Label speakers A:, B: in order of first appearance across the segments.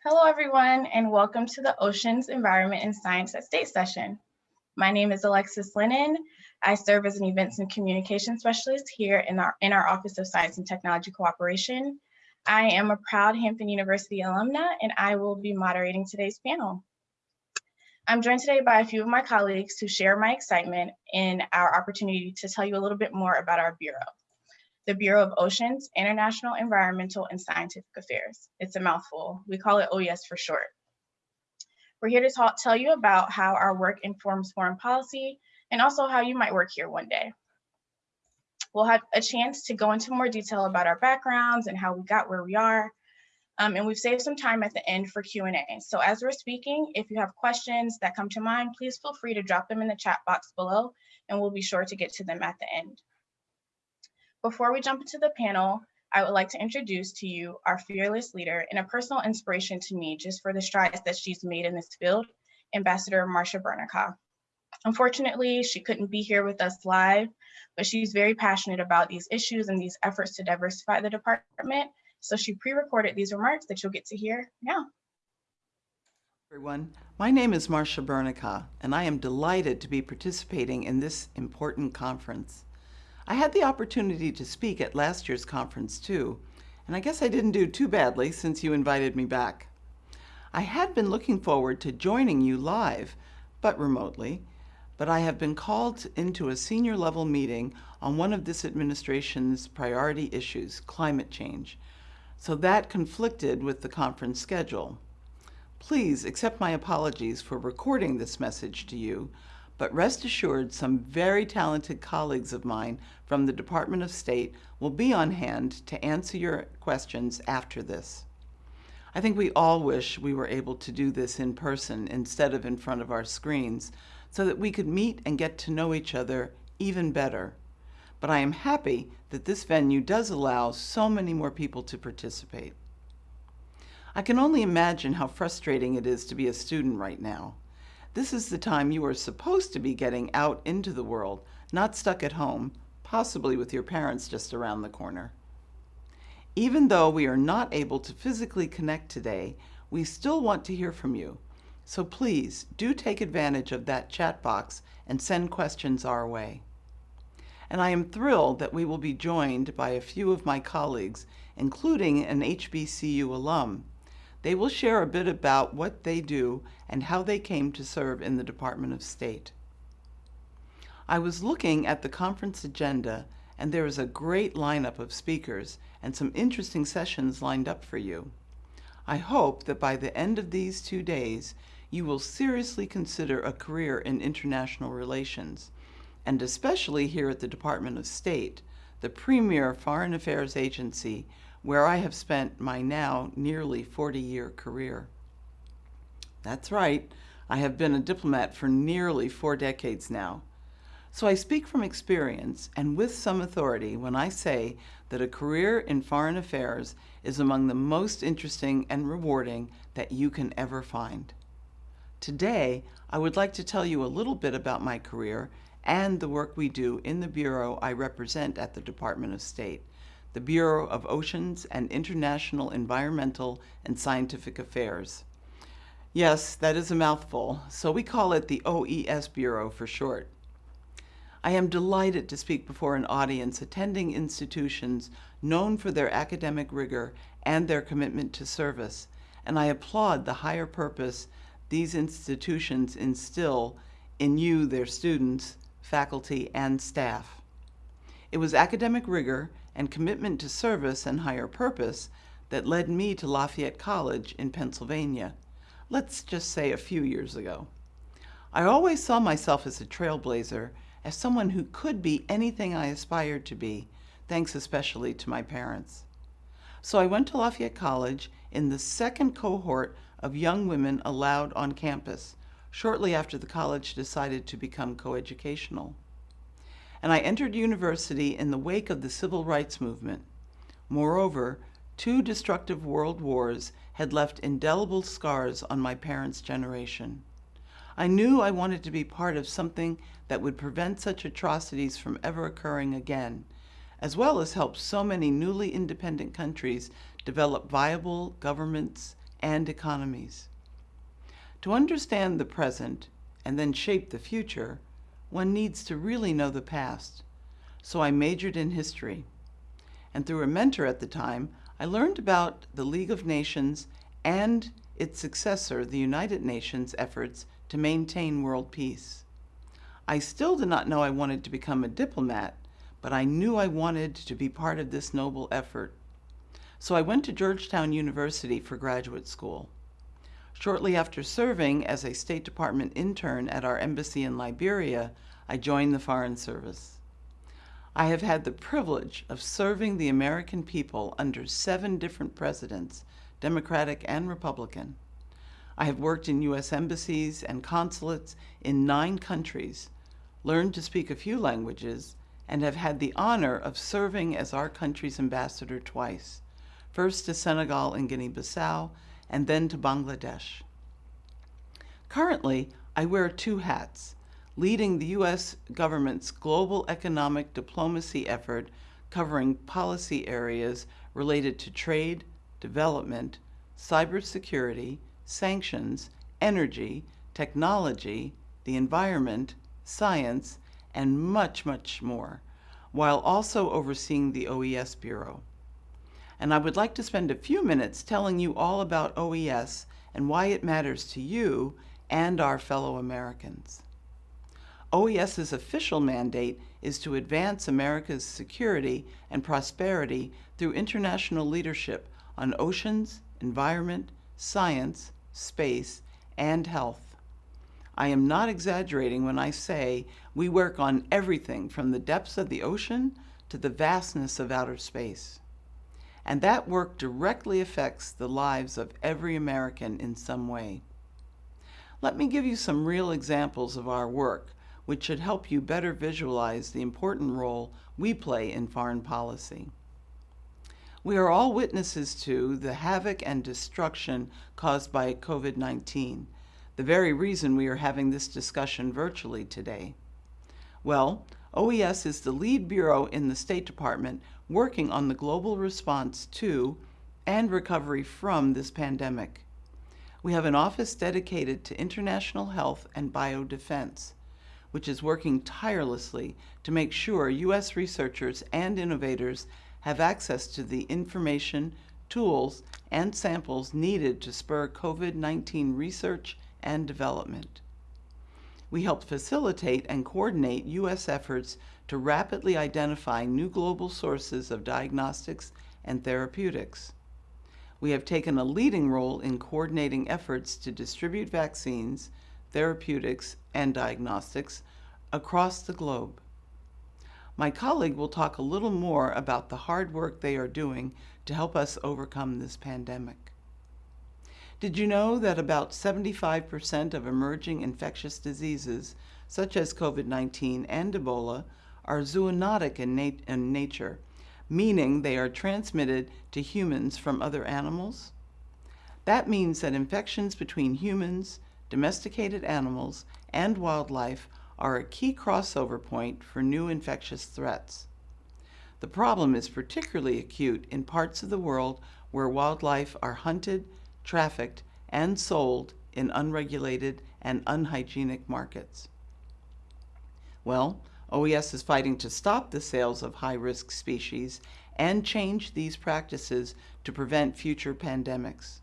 A: Hello, everyone, and welcome to the Oceans, Environment, and Science at State session. My name is Alexis Lennon. I serve as an Events and Communication Specialist here in our, in our Office of Science and Technology Cooperation. I am a proud Hampton University alumna, and I will be moderating today's panel. I'm joined today by a few of my colleagues who share my excitement in our opportunity to tell you a little bit more about our Bureau the Bureau of Oceans, International Environmental and Scientific Affairs. It's a mouthful. We call it OES for short. We're here to talk, tell you about how our work informs foreign policy and also how you might work here one day. We'll have a chance to go into more detail about our backgrounds and how we got where we are. Um, and we've saved some time at the end for Q&A. So as we're speaking, if you have questions that come to mind, please feel free to drop them in the chat box below and we'll be sure to get to them at the end. Before we jump into the panel, I would like to introduce to you our fearless leader and a personal inspiration to me just for the strides that she's made in this field, Ambassador Marcia Bernicat. Unfortunately, she couldn't be here with us live, but she's very passionate about these issues and these efforts to diversify the department. So she pre-recorded these remarks that you'll get to hear now.
B: Everyone, my name is Marcia Bernicat, and I am delighted to be participating in this important conference. I had the opportunity to speak at last year's conference too, and I guess I didn't do too badly since you invited me back. I had been looking forward to joining you live, but remotely, but I have been called into a senior level meeting on one of this administration's priority issues, climate change. So that conflicted with the conference schedule. Please accept my apologies for recording this message to you, but rest assured some very talented colleagues of mine from the Department of State will be on hand to answer your questions after this. I think we all wish we were able to do this in person instead of in front of our screens so that we could meet and get to know each other even better. But I am happy that this venue does allow so many more people to participate. I can only imagine how frustrating it is to be a student right now. This is the time you are supposed to be getting out into the world, not stuck at home, possibly with your parents just around the corner. Even though we are not able to physically connect today, we still want to hear from you. So please do take advantage of that chat box and send questions our way. And I am thrilled that we will be joined by a few of my colleagues, including an HBCU alum, they will share a bit about what they do and how they came to serve in the Department of State. I was looking at the conference agenda and there is a great lineup of speakers and some interesting sessions lined up for you. I hope that by the end of these two days, you will seriously consider a career in international relations, and especially here at the Department of State, the premier foreign affairs agency where I have spent my now nearly 40-year career. That's right, I have been a diplomat for nearly four decades now. So I speak from experience and with some authority when I say that a career in foreign affairs is among the most interesting and rewarding that you can ever find. Today, I would like to tell you a little bit about my career and the work we do in the Bureau I represent at the Department of State the Bureau of Oceans and International Environmental and Scientific Affairs. Yes, that is a mouthful, so we call it the OES Bureau for short. I am delighted to speak before an audience attending institutions known for their academic rigor and their commitment to service, and I applaud the higher purpose these institutions instill in you, their students, faculty, and staff. It was academic rigor and commitment to service and higher purpose that led me to Lafayette College in Pennsylvania, let's just say a few years ago. I always saw myself as a trailblazer, as someone who could be anything I aspired to be, thanks especially to my parents. So I went to Lafayette College in the second cohort of young women allowed on campus, shortly after the college decided to become coeducational and I entered university in the wake of the civil rights movement. Moreover, two destructive world wars had left indelible scars on my parents' generation. I knew I wanted to be part of something that would prevent such atrocities from ever occurring again, as well as help so many newly independent countries develop viable governments and economies. To understand the present and then shape the future, one needs to really know the past. So I majored in history. And through a mentor at the time, I learned about the League of Nations and its successor, the United Nations, efforts to maintain world peace. I still did not know I wanted to become a diplomat, but I knew I wanted to be part of this noble effort. So I went to Georgetown University for graduate school. Shortly after serving as a State Department intern at our embassy in Liberia, I joined the Foreign Service. I have had the privilege of serving the American people under seven different presidents, Democratic and Republican. I have worked in U.S. embassies and consulates in nine countries, learned to speak a few languages, and have had the honor of serving as our country's ambassador twice, first to Senegal and Guinea-Bissau, and then to Bangladesh. Currently, I wear two hats, leading the U.S. government's global economic diplomacy effort covering policy areas related to trade, development, cybersecurity, sanctions, energy, technology, the environment, science, and much, much more, while also overseeing the OES Bureau. And I would like to spend a few minutes telling you all about OES and why it matters to you and our fellow Americans. OES's official mandate is to advance America's security and prosperity through international leadership on oceans, environment, science, space, and health. I am not exaggerating when I say we work on everything from the depths of the ocean to the vastness of outer space. And that work directly affects the lives of every American in some way. Let me give you some real examples of our work which should help you better visualize the important role we play in foreign policy. We are all witnesses to the havoc and destruction caused by COVID-19, the very reason we are having this discussion virtually today. Well, OES is the lead bureau in the State Department working on the global response to and recovery from this pandemic. We have an office dedicated to international health and biodefense which is working tirelessly to make sure U.S. researchers and innovators have access to the information, tools, and samples needed to spur COVID-19 research and development. We help facilitate and coordinate U.S. efforts to rapidly identify new global sources of diagnostics and therapeutics. We have taken a leading role in coordinating efforts to distribute vaccines, therapeutics, and diagnostics across the globe. My colleague will talk a little more about the hard work they are doing to help us overcome this pandemic. Did you know that about 75% of emerging infectious diseases, such as COVID-19 and Ebola, are zoonotic in, nat in nature, meaning they are transmitted to humans from other animals? That means that infections between humans, domesticated animals, and wildlife are a key crossover point for new infectious threats. The problem is particularly acute in parts of the world where wildlife are hunted, trafficked, and sold in unregulated and unhygienic markets. Well, OES is fighting to stop the sales of high-risk species and change these practices to prevent future pandemics.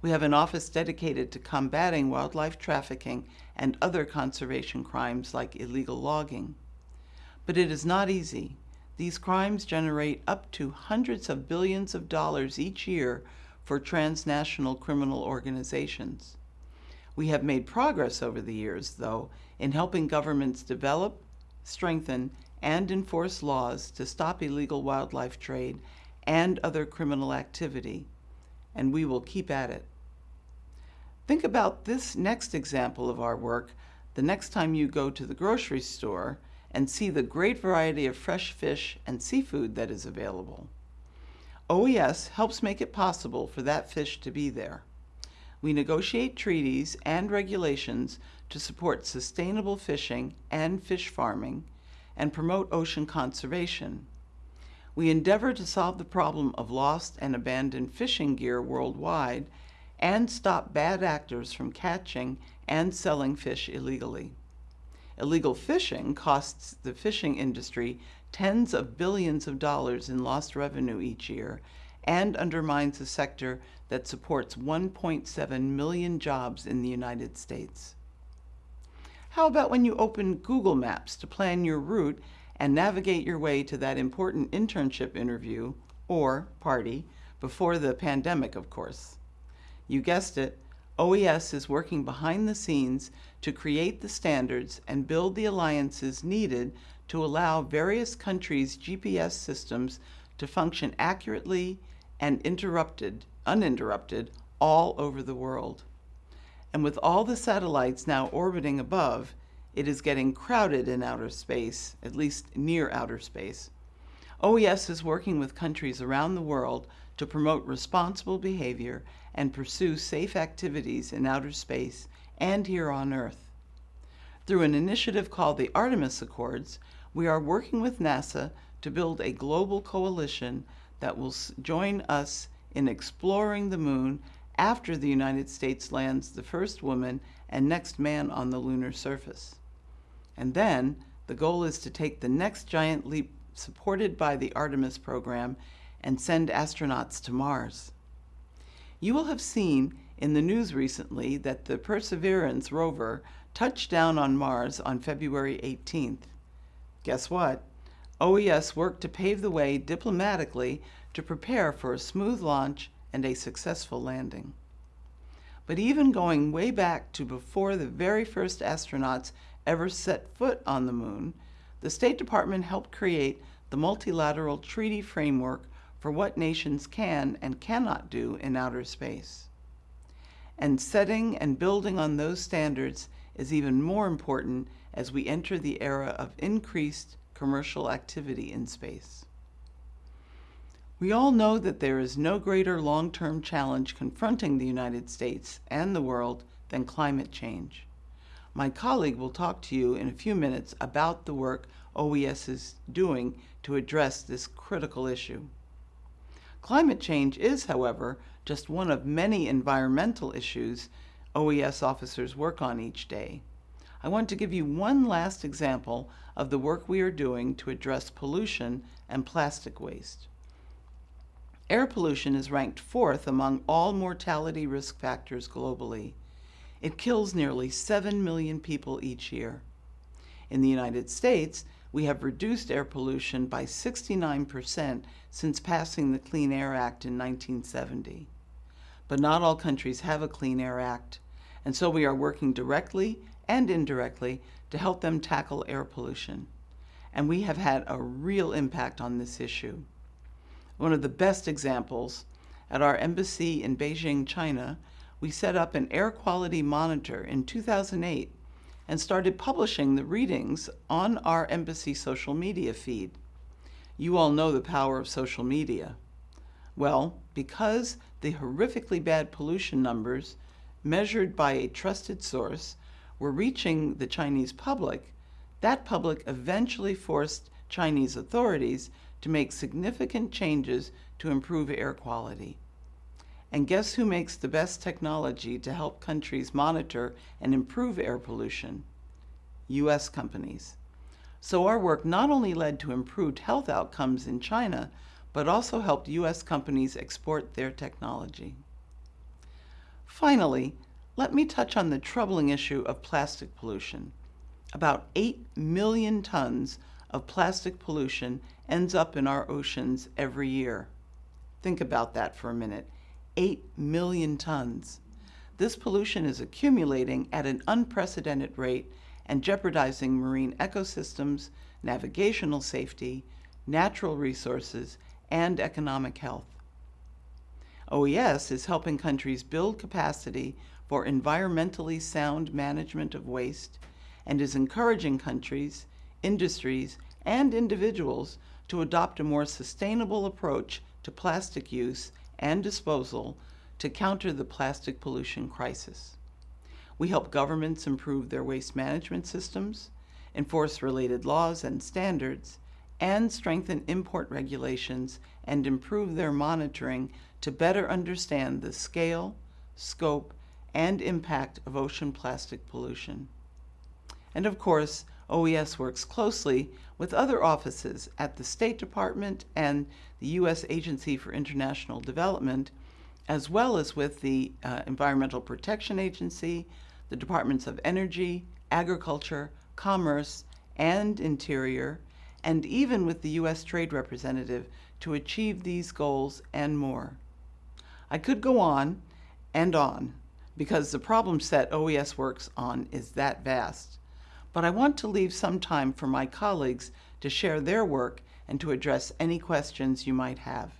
B: We have an office dedicated to combating wildlife trafficking and other conservation crimes like illegal logging. But it is not easy. These crimes generate up to hundreds of billions of dollars each year for transnational criminal organizations. We have made progress over the years, though, in helping governments develop, strengthen, and enforce laws to stop illegal wildlife trade and other criminal activity and we will keep at it. Think about this next example of our work the next time you go to the grocery store and see the great variety of fresh fish and seafood that is available. OES helps make it possible for that fish to be there. We negotiate treaties and regulations to support sustainable fishing and fish farming and promote ocean conservation. We endeavor to solve the problem of lost and abandoned fishing gear worldwide and stop bad actors from catching and selling fish illegally. Illegal fishing costs the fishing industry tens of billions of dollars in lost revenue each year and undermines a sector that supports 1.7 million jobs in the United States. How about when you open Google Maps to plan your route and navigate your way to that important internship interview or party before the pandemic, of course? You guessed it, OES is working behind the scenes to create the standards and build the alliances needed to allow various countries' GPS systems to function accurately and interrupted, uninterrupted all over the world. And with all the satellites now orbiting above, it is getting crowded in outer space, at least near outer space. OES is working with countries around the world to promote responsible behavior and pursue safe activities in outer space and here on Earth. Through an initiative called the Artemis Accords, we are working with NASA to build a global coalition that will join us in exploring the moon after the United States lands the first woman and next man on the lunar surface. And then the goal is to take the next giant leap supported by the Artemis program and send astronauts to Mars. You will have seen in the news recently that the Perseverance rover touched down on Mars on February 18th. Guess what? OES worked to pave the way diplomatically to prepare for a smooth launch and a successful landing. But even going way back to before the very first astronauts ever set foot on the moon, the State Department helped create the multilateral treaty framework for what nations can and cannot do in outer space. And setting and building on those standards is even more important as we enter the era of increased commercial activity in space. We all know that there is no greater long-term challenge confronting the United States and the world than climate change. My colleague will talk to you in a few minutes about the work OES is doing to address this critical issue. Climate change is, however, just one of many environmental issues OES officers work on each day. I want to give you one last example of the work we are doing to address pollution and plastic waste. Air pollution is ranked fourth among all mortality risk factors globally. It kills nearly 7 million people each year. In the United States, we have reduced air pollution by 69% since passing the Clean Air Act in 1970. But not all countries have a Clean Air Act, and so we are working directly and indirectly to help them tackle air pollution. And we have had a real impact on this issue. One of the best examples, at our embassy in Beijing, China, we set up an air quality monitor in 2008 and started publishing the readings on our embassy social media feed. You all know the power of social media. Well, because the horrifically bad pollution numbers measured by a trusted source were reaching the Chinese public, that public eventually forced Chinese authorities to make significant changes to improve air quality. And guess who makes the best technology to help countries monitor and improve air pollution? U.S. companies. So our work not only led to improved health outcomes in China, but also helped U.S. companies export their technology. Finally, let me touch on the troubling issue of plastic pollution. About 8 million tons of plastic pollution ends up in our oceans every year. Think about that for a minute. 8 million tons. This pollution is accumulating at an unprecedented rate and jeopardizing marine ecosystems, navigational safety, natural resources, and economic health. OES is helping countries build capacity for environmentally sound management of waste and is encouraging countries, industries, and individuals to adopt a more sustainable approach to plastic use and disposal to counter the plastic pollution crisis. We help governments improve their waste management systems, enforce related laws and standards, and strengthen import regulations and improve their monitoring to better understand the scale, scope, and impact of ocean plastic pollution. And of course, OES works closely with other offices at the State Department and the U.S. Agency for International Development, as well as with the uh, Environmental Protection Agency, the Departments of Energy, Agriculture, Commerce, and Interior, and even with the U.S. Trade Representative to achieve these goals and more. I could go on and on because the problem set OES works on is that vast. But I want to leave some time for my colleagues to share their work and to address any questions you might have.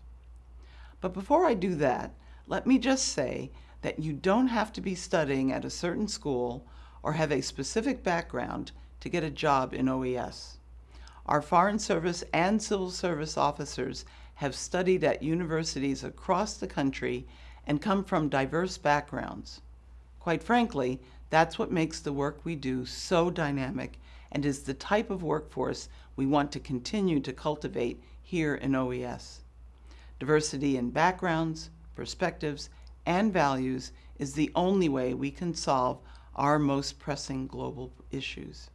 B: But before I do that, let me just say that you don't have to be studying at a certain school or have a specific background to get a job in OES. Our Foreign Service and Civil Service officers have studied at universities across the country and come from diverse backgrounds. Quite frankly, that's what makes the work we do so dynamic and is the type of workforce we want to continue to cultivate here in OES. Diversity in backgrounds, perspectives, and values is the only way we can solve our most pressing global issues.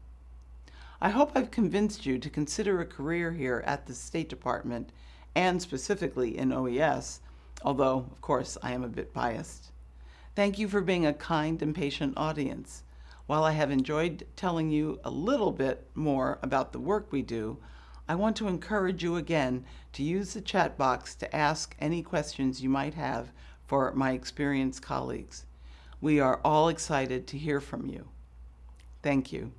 B: I hope I've convinced you to consider a career here at the State Department and specifically in OES, although, of course, I am a bit biased. Thank you for being a kind and patient audience. While I have enjoyed telling you a little bit more about the work we do, I want to encourage you again to use the chat box to ask any questions you might have for my experienced colleagues. We are all excited to hear from you. Thank you.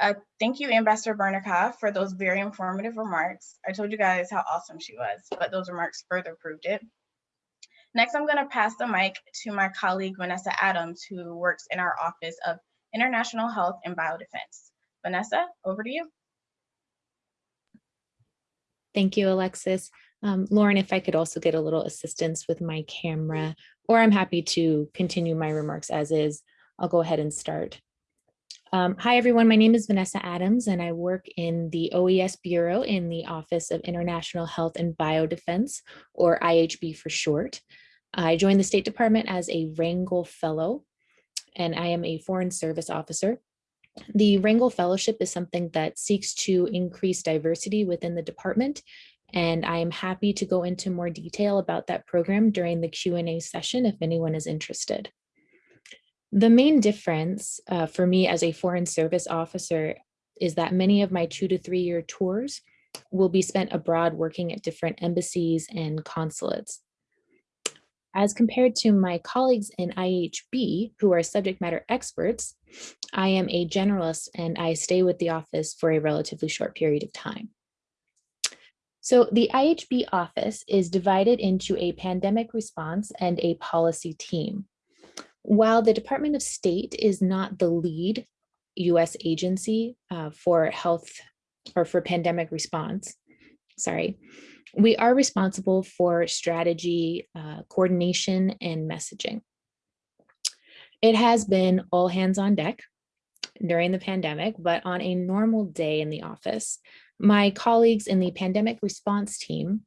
A: Uh, thank you, Ambassador Bernicat, for those very informative remarks. I told you guys how awesome she was, but those remarks further proved it. Next, I'm going to pass the mic to my colleague, Vanessa Adams, who works in our Office of International Health and Biodefense. Vanessa, over to you.
C: Thank you, Alexis. Um, Lauren, if I could also get a little assistance with my camera, or I'm happy to continue my remarks as is, I'll go ahead and start. Um, hi, everyone. My name is Vanessa Adams, and I work in the OES Bureau in the Office of International Health and Biodefense, or IHB for short. I joined the State Department as a Rangel Fellow, and I am a Foreign Service Officer. The Rangel Fellowship is something that seeks to increase diversity within the department, and I am happy to go into more detail about that program during the Q&A session if anyone is interested. The main difference uh, for me as a Foreign Service Officer is that many of my two to three year tours will be spent abroad working at different embassies and consulates. As compared to my colleagues in IHB, who are subject matter experts, I am a generalist and I stay with the office for a relatively short period of time. So the IHB office is divided into a pandemic response and a policy team. While the Department of State is not the lead US agency uh, for health or for pandemic response, sorry, we are responsible for strategy, uh, coordination, and messaging. It has been all hands on deck during the pandemic, but on a normal day in the office, my colleagues in the pandemic response team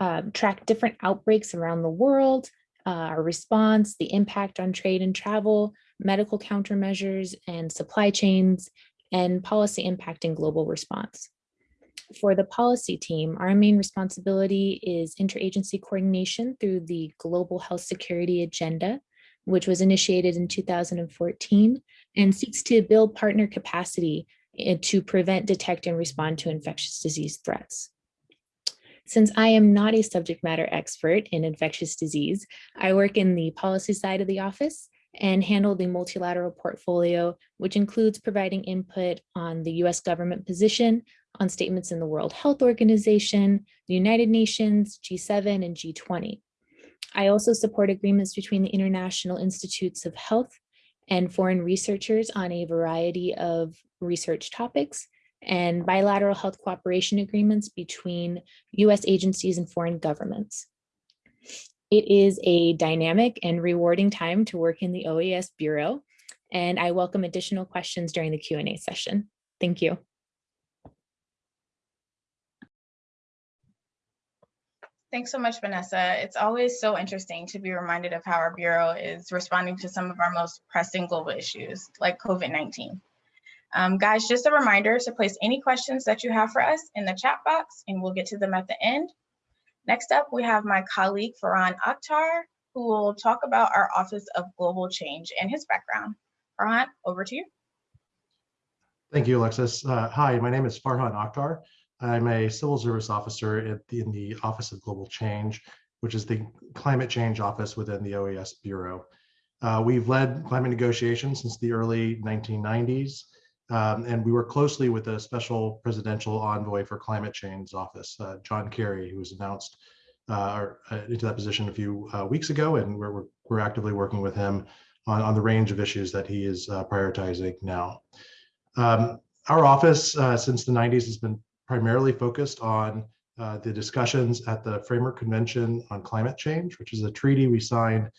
C: uh, track different outbreaks around the world, uh, our response, the impact on trade and travel, medical countermeasures and supply chains, and policy impact and global response. For the policy team, our main responsibility is interagency coordination through the Global Health Security Agenda, which was initiated in 2014 and seeks to build partner capacity eh, to prevent, detect, and respond to infectious disease threats. Since I am not a subject matter expert in infectious disease, I work in the policy side of the office and handle the multilateral portfolio, which includes providing input on the US government position on statements in the World Health Organization, the United Nations, G7, and G20. I also support agreements between the International Institutes of Health and foreign researchers on a variety of research topics and bilateral health cooperation agreements between US agencies and foreign governments. It is a dynamic and rewarding time to work in the OES Bureau, and I welcome additional questions during the Q&A session. Thank you.
A: Thanks so much, Vanessa. It's always so interesting to be reminded of how our Bureau is responding to some of our most pressing global issues, like COVID-19. Um, guys, just a reminder to place any questions that you have for us in the chat box, and we'll get to them at the end. Next up, we have my colleague, Farhan Akhtar, who will talk about our Office of Global Change and his background. Farhan, over to you.
D: Thank you, Alexis. Uh, hi, my name is Farhan Akhtar. I'm a civil service officer the, in the Office of Global Change, which is the climate change office within the OES Bureau. Uh, we've led climate negotiations since the early 1990s, um, and we work closely with the Special Presidential Envoy for Climate Change office, uh, John Kerry, who was announced uh, uh into that position a few uh, weeks ago, and we're, we're, actively working with him on, on the range of issues that he is uh, prioritizing now. Um, our office since the 90s has been primarily focused on uh, the discussions at the Framework Convention on Climate Change, which is a treaty we signed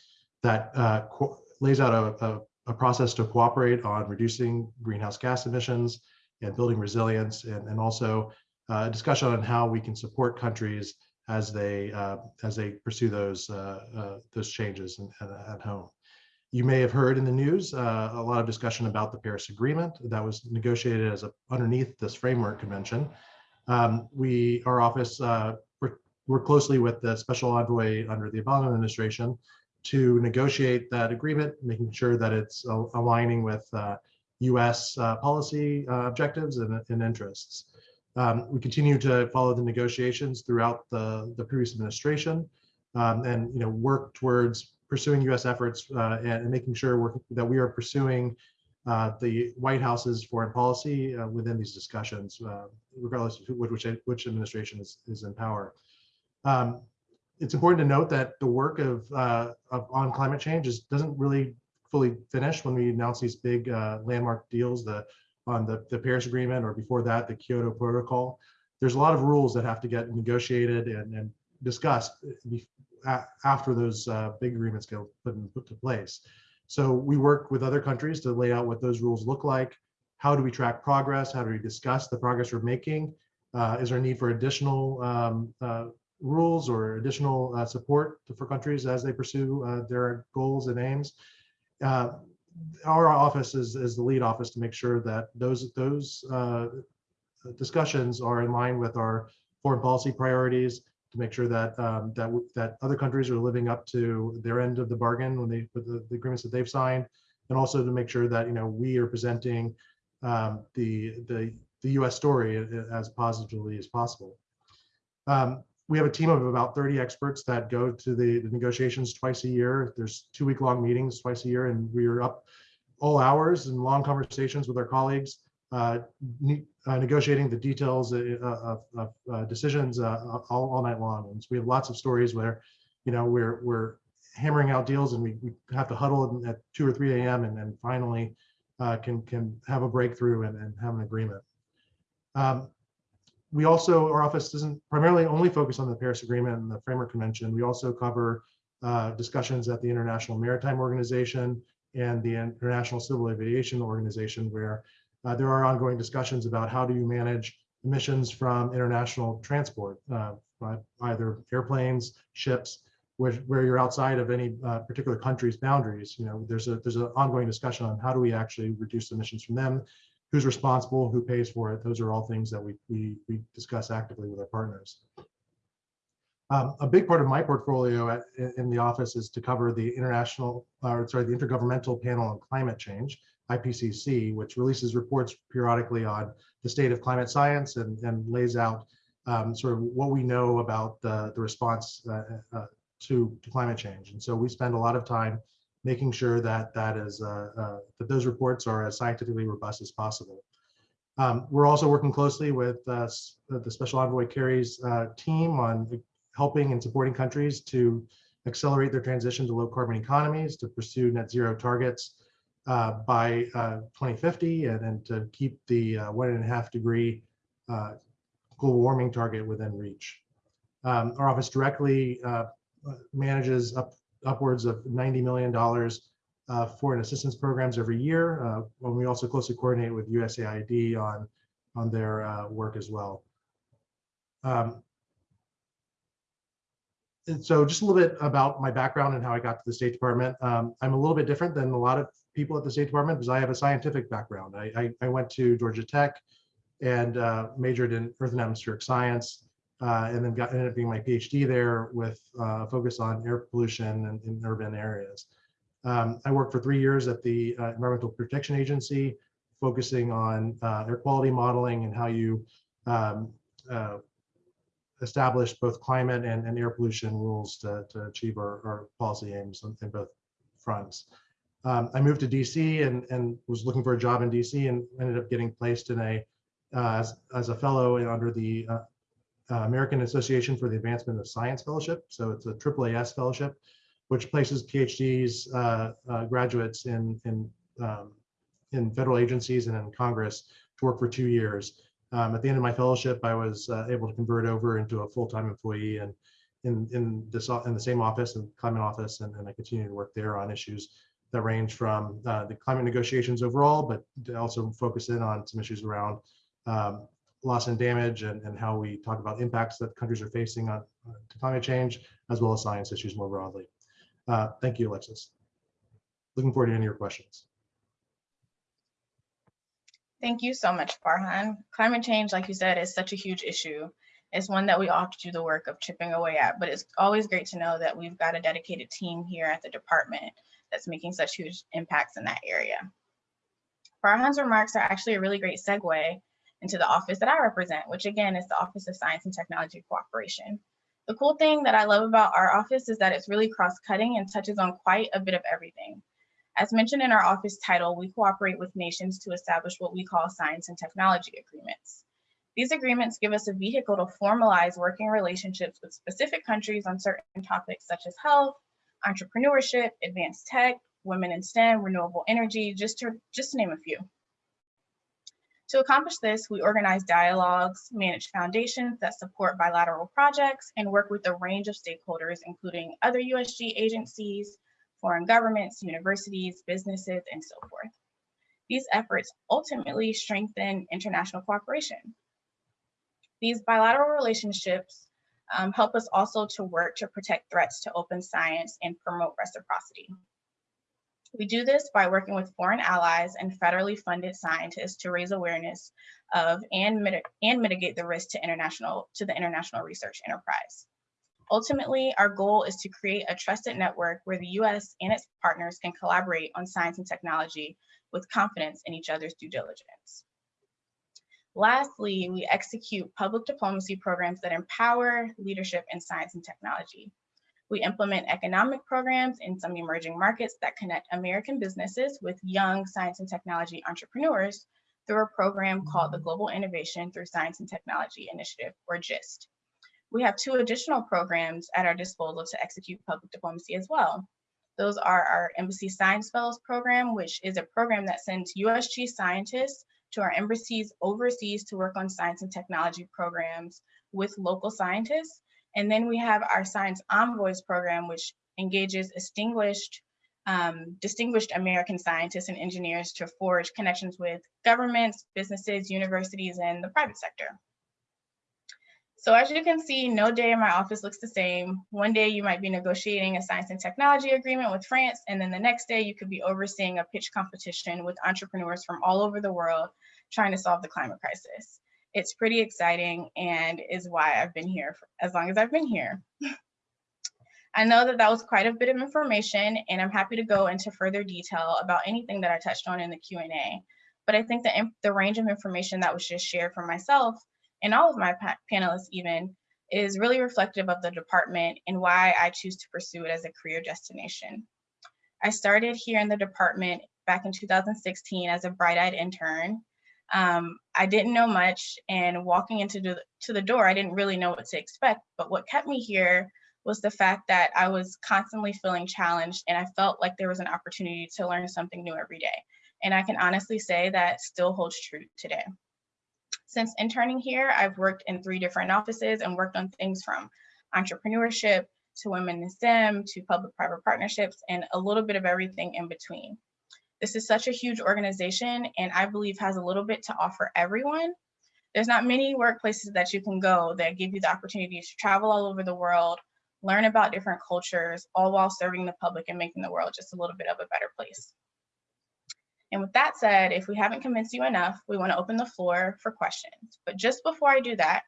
D: that uh, lays out a, a, a, process to cooperate on reducing greenhouse gas emissions and building resilience, and, and also uh, a discussion on how we can support countries as they uh, as they pursue those uh, uh, those changes in, at, at home. You may have heard in the news uh, a lot of discussion about the Paris Agreement that was negotiated as a, underneath this framework convention. Um, we, our office, uh, work closely with the special envoy under the Obama administration to negotiate that agreement, making sure that it's aligning with uh, U.S. Uh, policy uh, objectives and, and interests. Um, we continue to follow the negotiations throughout the, the previous administration um, and you know work towards pursuing U.S. efforts uh, and, and, making sure that we are pursuing uh, the White House's foreign policy uh, within these discussions, regardless of which, which administration is, is in power. Um, it's important to note that the work of, uh, of on climate change is, doesn't really fully finish when we announce these big uh, landmark deals the, on the, the Paris Agreement or before that, the Kyoto Protocol. There's a lot of rules that have to get negotiated and, and discussed after those big agreements get put, in, put to place. So we work with other countries to lay out what those rules look like. How do we track progress? How do we discuss the progress we're making? Uh, is there a need for additional um, uh, rules or additional uh, support for countries as they pursue uh, their goals and aims? Uh, our office is, is the lead office to make sure that those, those uh, discussions are in line with our foreign policy priorities to make sure that um, that that other countries are living up to their end of the bargain when they with the, the, agreements that they've signed, and also to make sure that you know we are presenting um, the the the U.S. story as positively as possible. Um, we have a team of about 30 experts that go to the, the negotiations twice a year. There's two week long meetings twice a year, and we are up all hours and long conversations with our colleagues uh, ne uh, negotiating the details uh, of, of uh, decisions all, all night long. And so we have lots of stories where, you know, we're we're hammering out deals and we, we have to huddle at 2 or 3 a.m. and then finally can can have a breakthrough and, and have an agreement. Um, we also, our office doesn't primarily only focus on the Paris Agreement and the Framework Convention. We also cover uh, discussions at the International Maritime Organization and the International Civil Aviation Organization, where uh, there are ongoing discussions about how do you manage emissions from international transport, uh, either airplanes, ships, where, where you're outside of any uh, particular country's boundaries. You know, there's a there's an ongoing discussion on how do we actually reduce emissions from them, who's responsible, who pays for it. Those are all things that we we, we discuss actively with our partners. Um, a big part of my portfolio at, in the office is to cover the international, or sorry, the Intergovernmental Panel on Climate Change, IPCC, which releases reports periodically on the state of climate science and, and lays out um, sort of what we know about the, the response uh, uh, to, to climate change. And so we spend a lot of time making sure that that is uh, uh that those reports are as scientifically robust as possible. Um, we're also working closely with uh, the Special Envoy Kerry's team on helping and supporting countries to accelerate their transition to low carbon economies, to pursue net zero targets, uh, by uh, 2050 and, and to keep the uh, one and a half degree global warming target within reach. Um, our office directly manages up, upwards of $90 million uh, foreign assistance programs every year. Uh, when we also closely coordinate with USAID on, on their work as well. Um, so just a little bit about my background and how I got to the State Department. Um, I'm a little bit different than a lot of people at the State Department because I have a scientific background. I, I, I went to Georgia Tech and uh, majored in Earth and Atmospheric Science, uh, and then got ended up being my PhD there with uh, focus on air pollution in, in urban areas. Um, I worked for three years at the uh, Environmental Protection Agency, focusing on uh, air quality modeling and how you um, uh, establish both climate and, and air pollution rules to, to achieve our, our policy aims in both fronts. Um, I moved to DC and, and was looking for a job in DC and ended up getting placed in a uh, as, as a fellow under the uh, uh, American Association for the Advancement of Science Fellowship. So it's a AAAS fellowship, which places PhDs uh, uh, graduates in in um, in federal agencies and in Congress to work for two years. Um, at the end of my fellowship, I was uh, able to convert over into a full-time employee and in in this in the same office and climate office, and, and I continue to work there on issues that range from uh, the climate negotiations overall, but also focus in on some issues around um, loss and damage and, and how we talk about impacts that countries are facing on uh, to climate change, as well as science issues more broadly. Uh, thank you, Alexis. Looking forward to any of your questions.
A: Thank you so much, Farhan. Climate change, like you said, is such a huge issue. It's one that we all have to do the work of chipping away at, but it's always great to know that we've got a dedicated team here at the department that's making such huge impacts in that area. Farhan's remarks are actually a really great segue into the office that I represent, which again is the Office of Science and Technology Cooperation. The cool thing that I love about our office is that it's really cross-cutting and touches on quite a bit of everything. As mentioned in our office title, we cooperate with nations to establish what we call science and technology agreements. These agreements give us a vehicle to formalize working relationships with specific countries on certain topics such as health, entrepreneurship, advanced tech, women in STEM, renewable energy, just to, just to name a few. To accomplish this, we organize dialogues, manage foundations that support bilateral projects, and work with a range of stakeholders, including other USG agencies, foreign governments, universities, businesses, and so forth. These efforts ultimately strengthen international cooperation. These bilateral relationships um, help us also to work to protect threats to open science and promote reciprocity. We do this by working with foreign allies and federally funded scientists to raise awareness of and, mit and mitigate the risk to international to the international research enterprise. Ultimately, our goal is to create a trusted network where the US and its partners can collaborate on science and technology with confidence in each other's due diligence. Lastly, we execute public diplomacy programs that empower leadership in science and technology. We implement economic programs in some emerging markets that connect American businesses with young science and technology entrepreneurs through a program called the mm-hmm. Global Innovation Through Science and Technology Initiative, or GIST. We have two additional programs at our disposal to execute public diplomacy as well. Those are our Embassy Science Fellows program, which is a program that sends USG scientists to our embassies overseas to work on science and technology programs with local scientists and then we have our Science Envoys program, which engages distinguished, um, distinguished American scientists and engineers to forge connections with governments, businesses, universities, and the private sector. So as you can see, no day in my office looks the same. One day you might be negotiating a science and technology agreement with France, and then the next day you could be overseeing a pitch competition with entrepreneurs from all over the world trying to solve the climate crisis it's pretty exciting and is why I've been here for as long as I've been here. I know that that was quite a bit of information and I'm happy to go into further detail about anything that I touched on in the Q&A. But I think the, the range of information that was just shared from myself and all of my pa panelists even is really reflective of the department and why I choose to pursue it as a career destination. I started here in the department back in 2016 as a bright-eyed intern um, I didn't know much and walking into the, to the door, I didn't really know what to expect. But what kept me here was the fact that I was constantly feeling challenged and I felt like there was an opportunity to learn something new every day. And I can honestly say that still holds true today. Since interning here, I've worked in three different offices and worked on things from entrepreneurship to women in STEM to public-private partnerships and a little bit of everything in between. This is such a huge organization and I believe has a little bit to offer everyone. There's not many workplaces that you can go that give you the opportunity to travel all over the world, learn about different cultures, all while serving the public and making the world just a little bit of a better place. And with that said, if we haven't convinced you enough, we want to open the floor for questions. But just before I do that,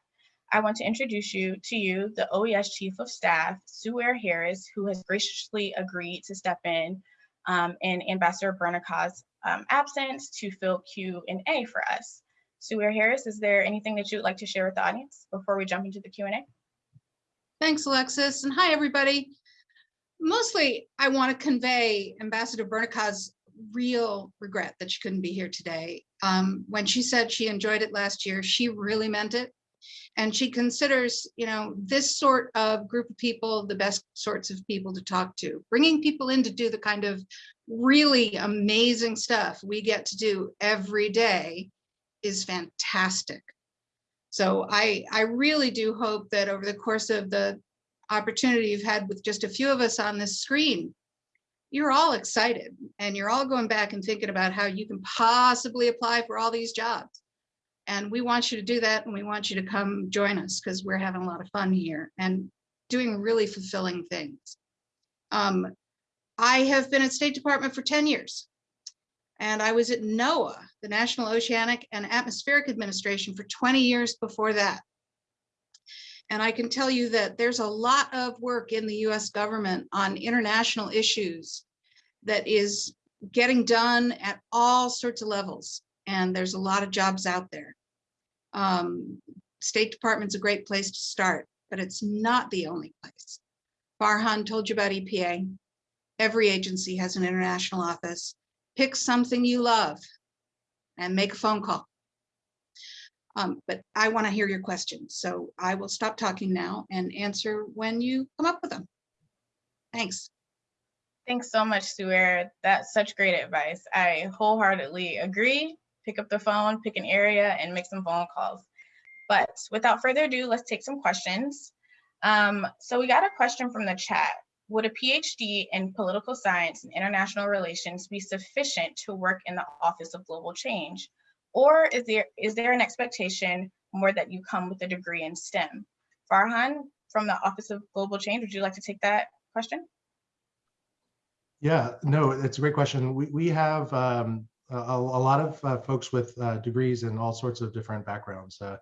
A: I want to introduce you to you, the OES Chief of Staff, Sue Ware Harris, who has graciously agreed to step in um, in Ambassador Bernicat's um, absence to fill Q and A for us. Suair Harris, is there anything that you would like to share with the audience before we jump into the Q&A?
E: Thanks, Alexis, and hi, everybody. Mostly, I want to convey Ambassador Bernicat's real regret that she couldn't be here today. Um, when she said she enjoyed it last year, she really meant it. And she considers, you know, this sort of group of people the best sorts of people to talk to. Bringing people in to do the kind of really amazing stuff we get to do every day is fantastic. So I, I really do hope that over the course of the opportunity you've had with just a few of us on this screen, you're all excited and you're all going back and thinking about how you can possibly apply for all these jobs. And we want you to do that and we want you to come join us because we're having a lot of fun here and doing really fulfilling things. Um, I have been at State Department for 10 years. And I was at NOAA, the National Oceanic and Atmospheric Administration for 20 years before that. And I can tell you that there's a lot of work in the US government on international issues that is getting done at all sorts of levels. And there's a lot of jobs out there. Um, State Department's a great place to start, but it's not the only place. Farhan told you about EPA. Every agency has an international office. Pick something you love and make a phone call. Um, but I want to hear your questions, so I will stop talking now and answer when you come up with them. Thanks.
A: Thanks so much, Suair. That's such great advice. I wholeheartedly agree. Pick up the phone, pick an area, and make some phone calls. But without further ado, let's take some questions. Um, so we got a question from the chat. Would a PhD in political science and international relations be sufficient to work in the Office of Global Change? Or is there is there an expectation more that you come with a degree in STEM? Farhan from the Office of Global Change, would you like to take that question?
D: Yeah, no, it's a great question. We, we have um, a, a, lot of uh, folks with uh, degrees in all sorts of different backgrounds. Uh,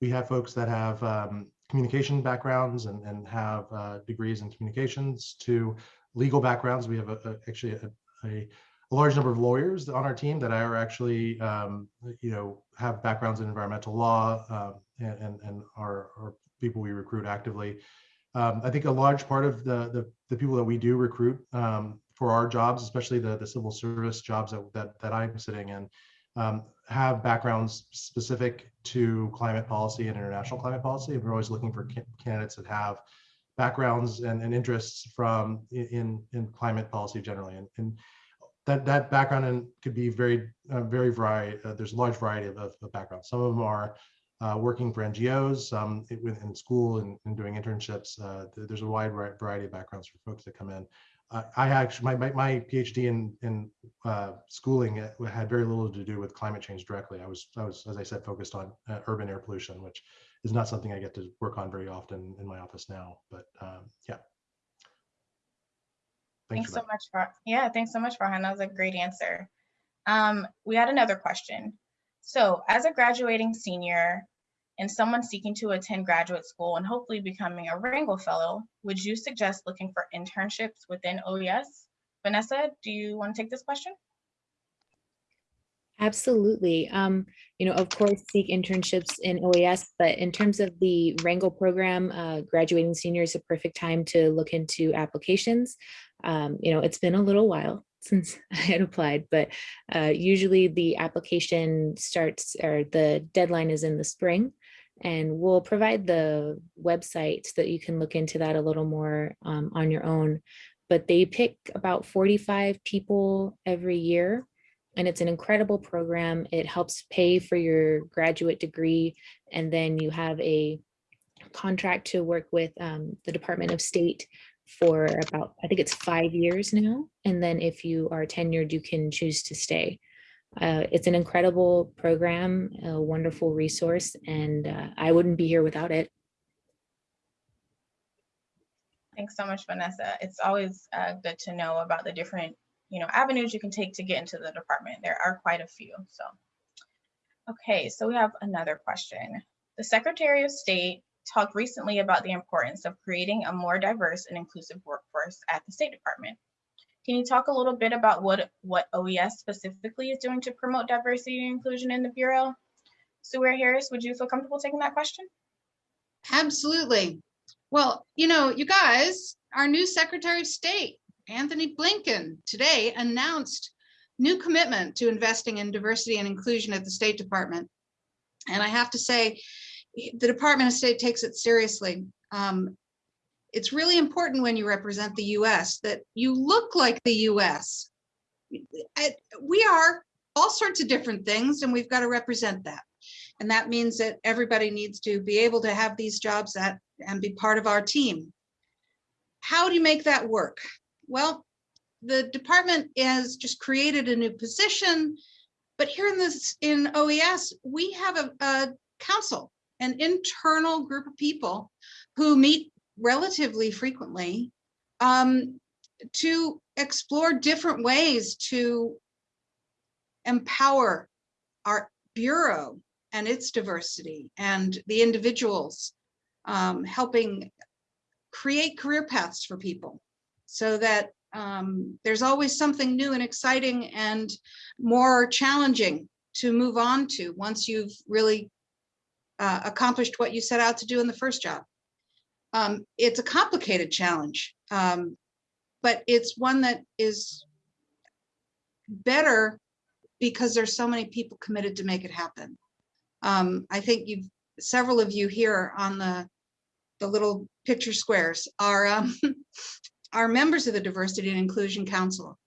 D: we have folks that have um, communication backgrounds and, and have uh, degrees in communications to legal backgrounds. We have a, a, actually a, a, large number of lawyers on our team that are actually, um, you know, have backgrounds in environmental law um, and, and, and are, are, people we recruit actively. Um, I think a large part of the, the, the people that we do recruit um, for our jobs, especially the, the civil service jobs that, that, that I'm sitting in, um, have backgrounds specific to climate policy and international climate policy. We're always looking for candidates that have backgrounds and, and interests from in, in climate policy generally. And, and that, that background and could be very, uh, very variety. Uh, there's a large variety of, of, backgrounds. Some of them are uh, working for NGOs, some in school and, and doing internships. Uh, there's a wide variety of backgrounds for folks that come in. I actually my, my, my PhD in in uh, schooling uh, had very little to do with climate change directly. I was I was as I said focused on uh, urban air pollution, which is not something I get to work on very often in my office now. But um, yeah.
A: Thanks, thanks so much for yeah. Thanks so much, Farhan. That was a great answer. Um, we had another question. So as a graduating senior, and someone seeking to attend graduate school and hopefully becoming a Rangel Fellow, would you suggest looking for internships within OES? Vanessa, do you want to take this question?
C: Absolutely. Um, you know, of course, seek internships in OES, but in terms of the Rangel program, uh, graduating senior is a perfect time to look into applications. Um, you know, it's been a little while since I had applied, but uh, usually the application starts or the deadline is in the spring and we'll provide the website so that you can look into that a little more um, on your own. But they pick about 45 people every year and it's an incredible program. It helps pay for your graduate degree and then you have a contract to work with um, the Department of State for about, I think it's five years now. And then if you are tenured, you can choose to stay. Uh, it's an incredible program, a wonderful resource, and uh, I wouldn't be here without it.
A: Thanks so much, Vanessa. It's always uh, good to know about the different, you know, avenues you can take to get into the department. There are quite a few, so. Okay, so we have another question. The Secretary of State talked recently about the importance of creating a more diverse and inclusive workforce at the State Department. Can you talk a little bit about what, what OES specifically is doing to promote diversity and inclusion in the Bureau? Sue Harris, would you feel comfortable taking that question?
E: Absolutely. Well, you know, you guys, our new Secretary of State, Antony Blinken, today announced new commitment to investing in diversity and inclusion at the State Department. And I have to say, the Department of State takes it seriously. Um, it's really important when you represent the US that you look like the US. We are all sorts of different things and we've got to represent that. And that means that everybody needs to be able to have these jobs at and be part of our team. How do you make that work? Well, the department has just created a new position, but here in this in OES, we have a, a council, an internal group of people who meet relatively frequently um, to explore different ways to empower our bureau and its diversity and the individuals um, helping create career paths for people so that um, there's always something new and exciting and more challenging to move on to once you've really uh, accomplished what you set out to do in the first job. Um, it's a complicated challenge, um, but it's one that is better because there's so many people committed to make it happen. Um, I think you've several of you here on the the little picture squares are um, are members of the Diversity and Inclusion Council.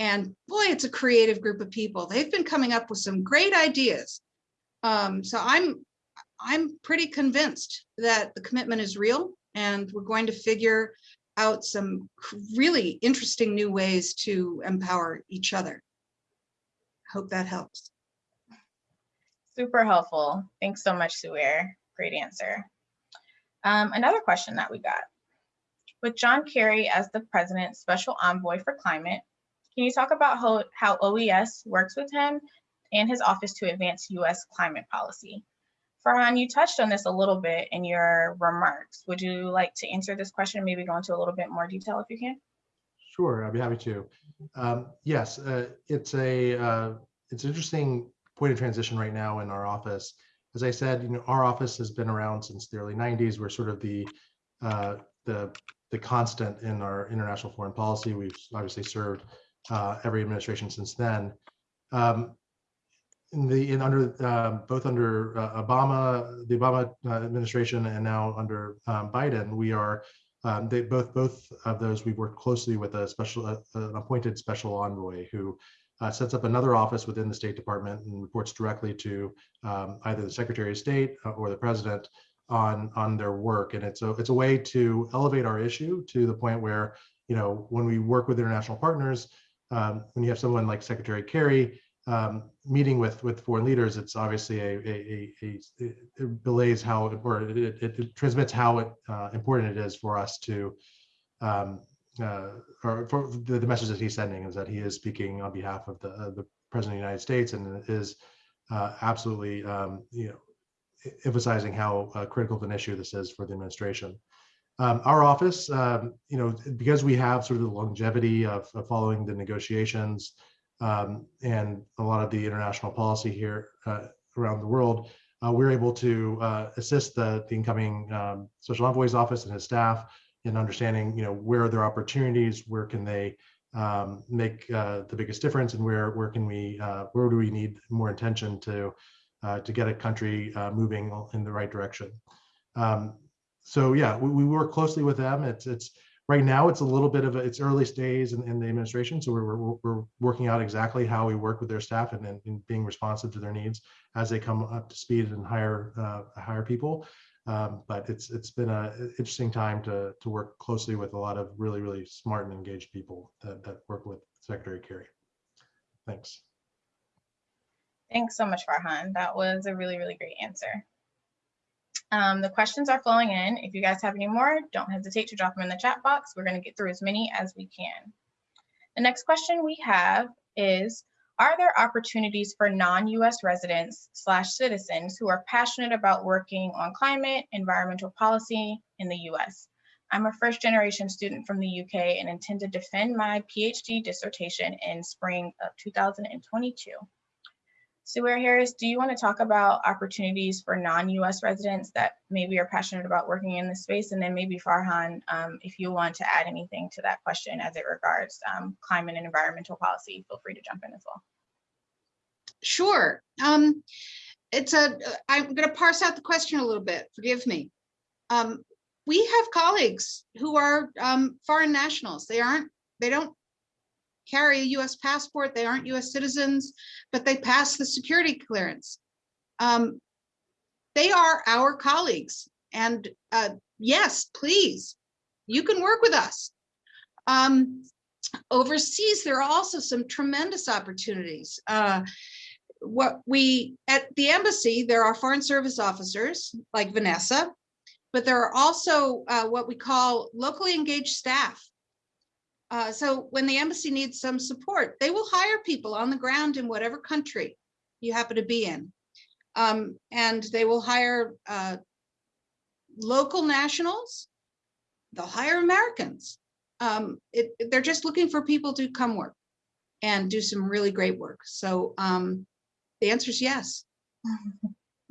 E: And boy, it's a creative group of people. They've been coming up with some great ideas. Um, so I'm I'm pretty convinced that the commitment is real and we're going to figure out some really interesting new ways to empower each other. Hope that helps.
A: Super helpful. Thanks so much, Suer. Great answer. Um, another question that we got. With John Kerry as the President's Special Envoy for Climate, can you talk about how, how OES works with him and his office to advance US climate policy? Farhan, you touched on this a little bit in your remarks. Would you like to answer this question, maybe go into a little bit more detail if you can?
D: Sure, I'd be happy to. Um, yes, uh, it's a uh, it's an interesting point of transition right now in our office. As I said, you know, our office has been around since the early 90s. We're sort of the uh, the the constant in our international foreign policy. We've obviously served uh, every administration since then. Um, in the in under um, both under uh, Obama, the Obama uh, administration, and now under um, Biden, we are um, they both both of those we've worked closely with a special uh, an appointed special envoy who uh, sets up another office within the State Department and reports directly to um, either the Secretary of State uh, or the President on on their work. And it's a it's a way to elevate our issue to the point where you know when we work with international partners, um, when you have someone like Secretary Kerry um, meeting with with foreign leaders, it's obviously a, a, a, a it belays how it, or it, it, it transmits how it, uh, important it is for us to um, uh, or for the, the message that he's sending is that he is speaking on behalf of the uh, the president of the United States and is uh, absolutely um, you know emphasizing how uh, critical of an issue this is for the administration. Um, our office, um, you know, because we have sort of the longevity of, of following the negotiations um, and a lot of the international policy here uh, around the world, uh, we're able to uh, assist the, the incoming um, special envoy's office and his staff in understanding, you know, where are their opportunities, where can they um, make uh, the biggest difference, and where where can we, uh, where do we need more attention to uh, to get a country moving in the right direction. Um, so yeah, we, we work closely with them. It's it's right now it's a little bit of a, it's early days in, in the administration so we're, we're, we're, working out exactly how we work with their staff and, and, being responsive to their needs as they come up to speed and hire uh, hire people. Um, but it's it's been a interesting time to to work closely with a lot of really really smart and engaged people that, that work with secretary kerry. Thanks.
A: Thanks so much farhan. That was a really really great answer Um, the questions are flowing in. If you guys have any more, don't hesitate to drop them in the chat box. We're going to get through as many as we can. The next question we have is, are there opportunities for non-US residents slash citizens who are passionate about working on climate, environmental policy in the US? I'm a first generation student from the UK and intend to defend my PhD dissertation in spring of 2022. Sue Harris, do you want to talk about opportunities for non-US residents that maybe are passionate about working in this space? And then maybe Farhan, um, if you want to add anything to that question as it regards um, climate and environmental policy, feel free to jump in as well.
E: Sure. Um, it's a, I'm going to parse out the question a little bit. Forgive me. Um, we have colleagues who are um, foreign nationals. They aren't, they don't carry a US passport, they aren't US citizens, but they pass the security clearance. Um, they are our colleagues. And uh, yes, please, you can work with us. Um, overseas, there are also some tremendous opportunities. Uh, what we, at the embassy, there are foreign service officers like Vanessa, but there are also uh, what we call locally engaged staff. Uh, so when the embassy needs some support, they will hire people on the ground in whatever country you happen to be in. Um, and they will hire uh, local nationals, they'll hire Americans. Um, it, they're just looking for people to come work and do some really great work. So um, the answer is yes.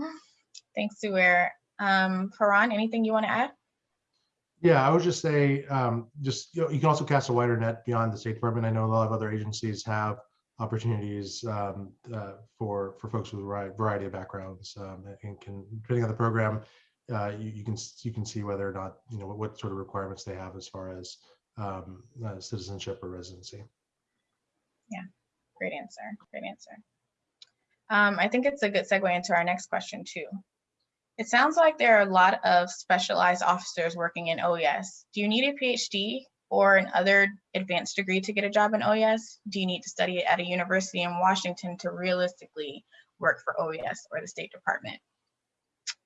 A: Thanks, Suer. Um, Farhan, anything you want to add?
D: Yeah, I would just say, um, just, you know, you can also cast a wider net beyond the State Department. I know a lot of other agencies have opportunities um, uh, for for folks with a variety of backgrounds, um, and can depending on the program, uh, you, you can you can see whether or not you know what, what sort of requirements they have as far as um, uh, citizenship or residency.
A: Yeah, great answer. Great answer. Um, I think it's a good segue into our next question too. It sounds like there are a lot of specialized officers working in OES. Do you need a PhD or an other advanced degree to get a job in OES? Do you need to study at a university in Washington to realistically work for OES or the State Department?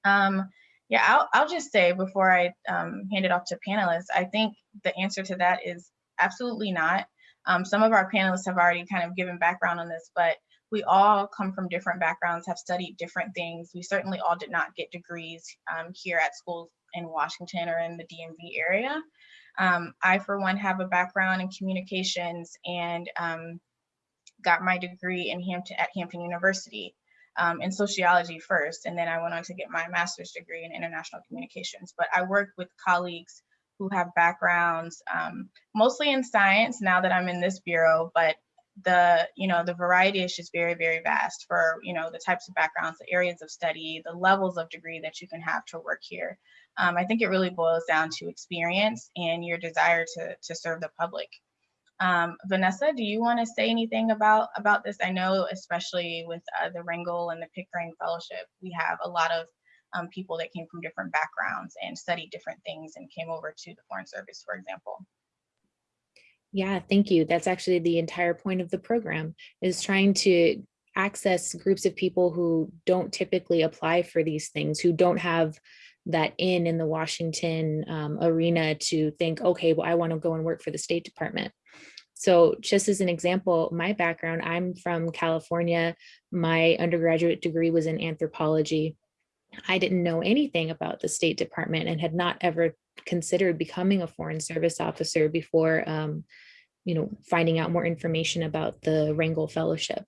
A: Um, yeah, I'll, I'll just say before I um, hand it off to panelists, I think the answer to that is absolutely not. Um, some of our panelists have already kind of given background on this, but we all come from different backgrounds, have studied different things. We certainly all did not get degrees um, here at schools in Washington or in the DMV area. Um, I, for one, have a background in communications and um, got my degree in Hampton at Hampton University um, in sociology first, and then I went on to get my master's degree in international communications. But I work with colleagues who have backgrounds um, mostly in science now that I'm in this bureau, but the you know the variety is just very very vast for you know the types of backgrounds the areas of study the levels of degree that you can have to work here. Um, i think it really boils down to experience and your desire to to serve the public. Um, vanessa do you want to say anything about about this? I know especially with uh, the Rangel and the pickering fellowship we have a lot of um, people that came from different backgrounds and studied different things and came over to the foreign service for example
C: Yeah, thank you. That's actually the entire point of the program is trying to access groups of people who don't typically apply for these things, who don't have that in in the Washington um, arena to think, okay, well, I want to go and work for the State Department. So just as an example, my background, I'm from California. My undergraduate degree was in anthropology. I didn't know anything about the State Department and had not ever considered becoming a foreign service officer before um, you know finding out more information about the Rangel Fellowship.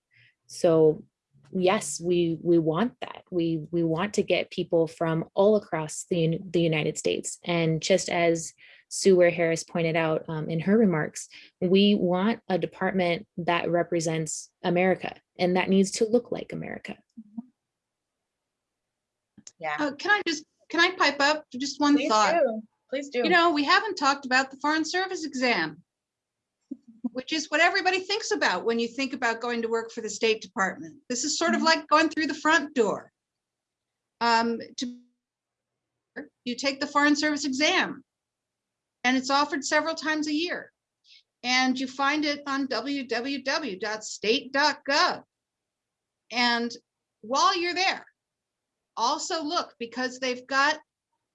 C: So yes, we we want that. We we want to get people from all across the the United States. And just as Sue Ware Harris pointed out um, in her remarks, we want a department that represents America, and that needs to look like America.
A: yeah
E: Uh, can I just, can I pipe up just one
A: please
E: thought?
A: do please do
E: You know, we haven't talked about the foreign service exam, which is what everybody thinks about when you think about going to work for the State Department. This is sort of
A: Mhm.
E: like going through the front door. Um, to you take the foreign service exam, and it's offered several times a year. And you find it on www.state.gov. And while you're there, also look because they've got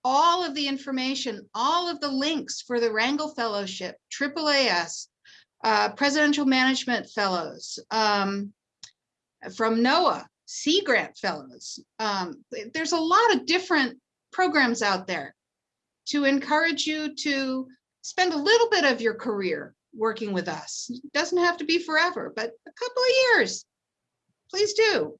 E: all of the information, all of the links for the Rangel Fellowship, AAAS, uh, Presidential Management Fellows, um, from NOAA, Sea Grant Fellows. Um, there's a lot of different programs out there to encourage you to spend a little bit of your career working with us. It doesn't have to be forever, but a couple of years. Please do.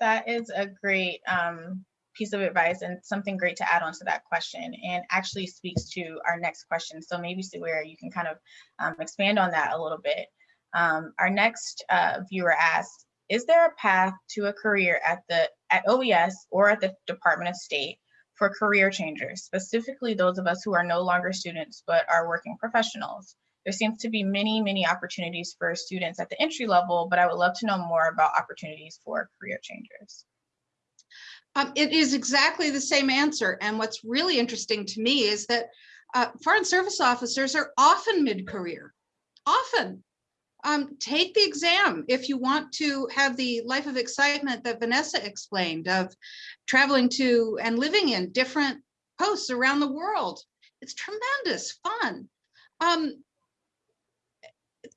A: That is a great um, piece of advice and something great to add on to that question and actually speaks to our next question. So maybe Sawira, you can kind of um, expand on that a little bit. Um, our next uh, viewer asks, is there a path to a career at the at OES or at the Department of State for career changers, specifically those of us who are no longer students but are working professionals? There seems to be many, many opportunities for students at the entry level, but I would love to know more about opportunities for career changers.
E: Um, it is exactly the same answer. And what's really interesting to me is that uh, foreign service officers are often mid-career, often. Um, take the exam if you want to have the life of excitement that Vanessa explained of traveling to and living in different posts around the world. It's tremendous fun. Um,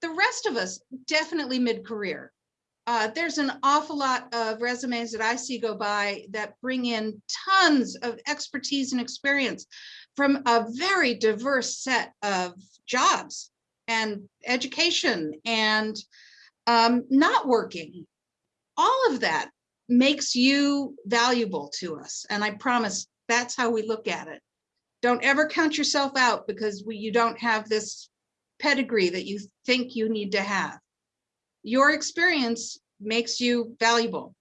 E: the rest of us definitely mid-career. Uh, there's an awful lot of resumes that I see go by that bring in tons of expertise and experience from a very diverse set of jobs and education and um, not working. All of that makes you valuable to us. And I promise that's how we look at it. Don't ever count yourself out because we, you don't have this pedigree that you think you need to have. Your experience makes you valuable.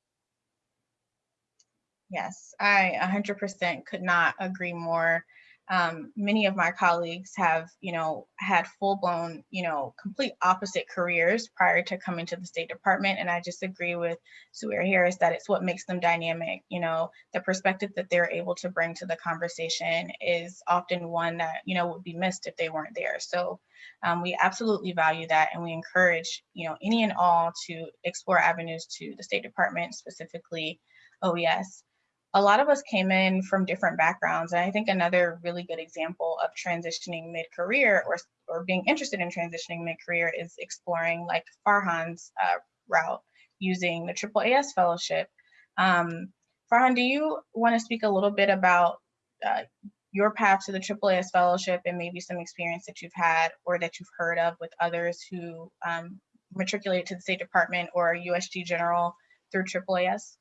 A: Yes, I 100% could not agree more. Um, many of my colleagues have, you know, had full blown, you know, complete opposite careers prior to coming to the State Department. And I just agree with Sawira Harris that it's what makes them dynamic. You know, the perspective that they're able to bring to the conversation is often one that, you know, would be missed if they weren't there. So um, we absolutely value that. And we encourage, you know, any and all to explore avenues to the State Department, specifically OES a lot of us came in from different backgrounds. And I think another really good example of transitioning mid-career or, or being interested in transitioning mid-career is exploring like Farhan's uh, route using the AAAS fellowship. Um, Farhan, do you want to speak a little bit about uh, your path to the AAAS fellowship and maybe some experience that you've had or that you've heard of with others who um, matriculated to the State Department or USG General through AAAS?